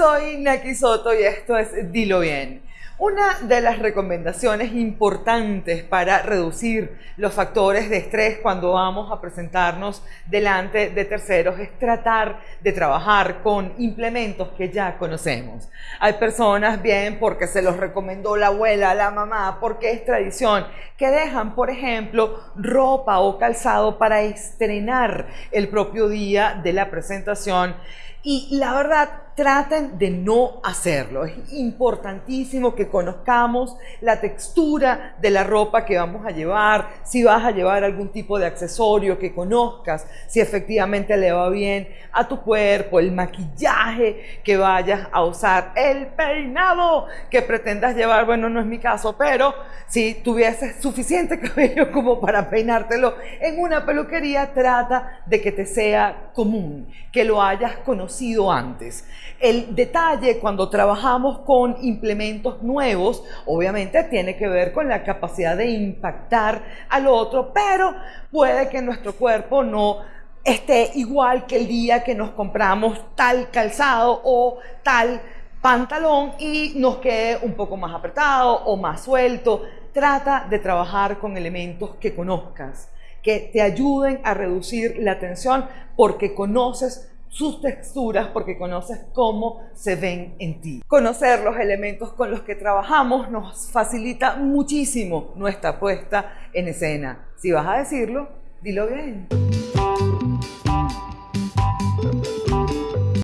Soy Naki Soto y esto es Dilo Bien. Una de las recomendaciones importantes para reducir los factores de estrés cuando vamos a presentarnos delante de terceros es tratar de trabajar con implementos que ya conocemos. Hay personas, bien, porque se los recomendó la abuela, la mamá, porque es tradición, que dejan, por ejemplo, ropa o calzado para estrenar el propio día de la presentación. Y la verdad, traten de no hacerlo. Es importantísimo que conozcamos la textura de la ropa que vamos a llevar, si vas a llevar algún tipo de accesorio, que conozcas si efectivamente le va bien a tu cuerpo, el maquillaje que vayas a usar, el peinado que pretendas llevar. Bueno, no es mi caso, pero si tuvieses suficiente cabello como para peinártelo en una peluquería, trata de que te sea común, que lo hayas conocido antes. El detalle cuando trabajamos con implementos nuevos, obviamente tiene que ver con la capacidad de impactar al otro, pero puede que nuestro cuerpo no esté igual que el día que nos compramos tal calzado o tal pantalón y nos quede un poco más apretado o más suelto. Trata de trabajar con elementos que conozcas, que te ayuden a reducir la tensión porque conoces sus texturas porque conoces cómo se ven en ti. Conocer los elementos con los que trabajamos nos facilita muchísimo nuestra puesta en escena. Si vas a decirlo, dilo bien.